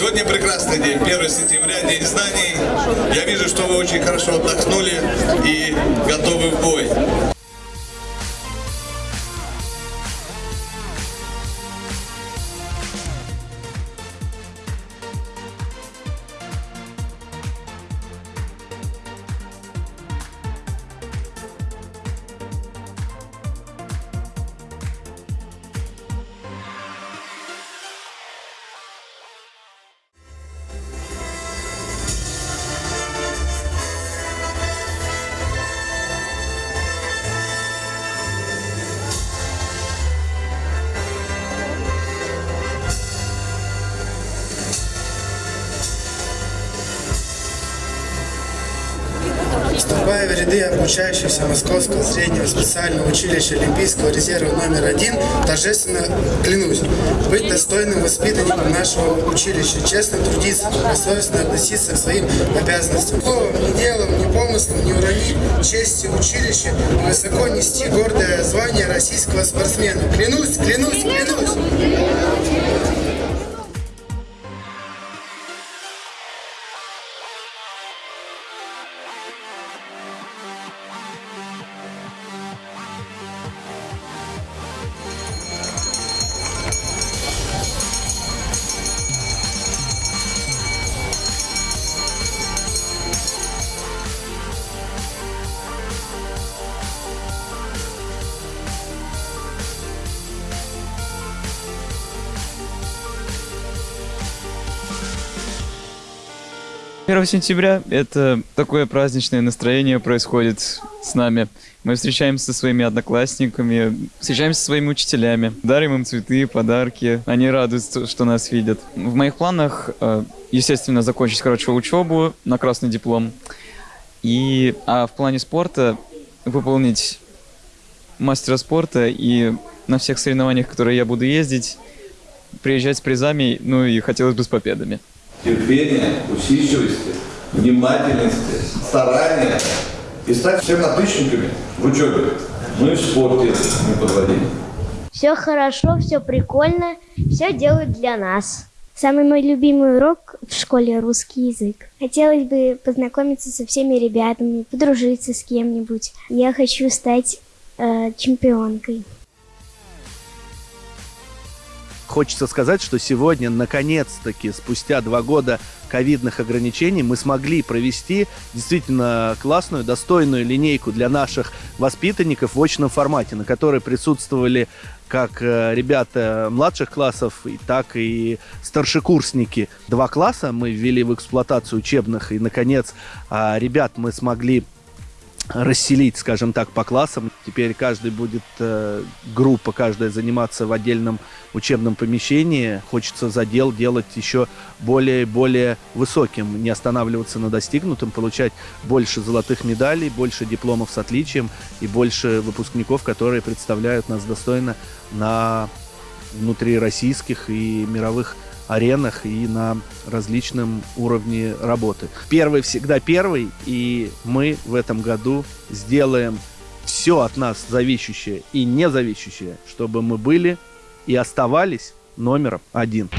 Сегодня прекрасный день, 1 сентября, День знаний. Я вижу, что вы очень хорошо отдохнули и готовы в бой. Вступая в ряды обучающихся Московского среднего специального училища Олимпийского резерва номер один, торжественно клянусь быть достойным воспитанником нашего училища, честно трудиться, добросовестно относиться к своим обязанностям. Словом, ни делом, ни помыслом не уронить чести училища высоко нести гордое звание российского спортсмена. Клянусь, клянусь, клянусь! Первого сентября это такое праздничное настроение происходит с нами. Мы встречаемся со своими одноклассниками, встречаемся со своими учителями, дарим им цветы, подарки. Они радуются, что нас видят. В моих планах, э, естественно, закончить хорошо учебу на красный диплом. И, а в плане спорта выполнить мастера спорта и на всех соревнованиях, которые я буду ездить, приезжать с призами, ну и хотелось бы с победами терпения, усидчивости, внимательности, старания и стать всем отличниками в учебе, ну и в спорте не подводить. Все хорошо, все прикольно, все делают для нас. Самый мой любимый урок в школе русский язык. Хотелось бы познакомиться со всеми ребятами, подружиться с кем-нибудь. Я хочу стать э, чемпионкой. Хочется сказать, что сегодня, наконец-таки, спустя два года ковидных ограничений, мы смогли провести действительно классную, достойную линейку для наших воспитанников в очном формате, на которой присутствовали как э, ребята младших классов, так и старшекурсники. Два класса мы ввели в эксплуатацию учебных, и, наконец, а, ребят мы смогли расселить, скажем так, по классам. Теперь каждый будет, э, группа каждая заниматься в отдельном учебном помещении. Хочется задел делать еще более и более высоким, не останавливаться на достигнутом, получать больше золотых медалей, больше дипломов с отличием и больше выпускников, которые представляют нас достойно на внутрироссийских и мировых аренах и на различном уровне работы. Первый всегда первый, и мы в этом году сделаем все от нас зависящее и не зависящее, чтобы мы были и оставались номером один.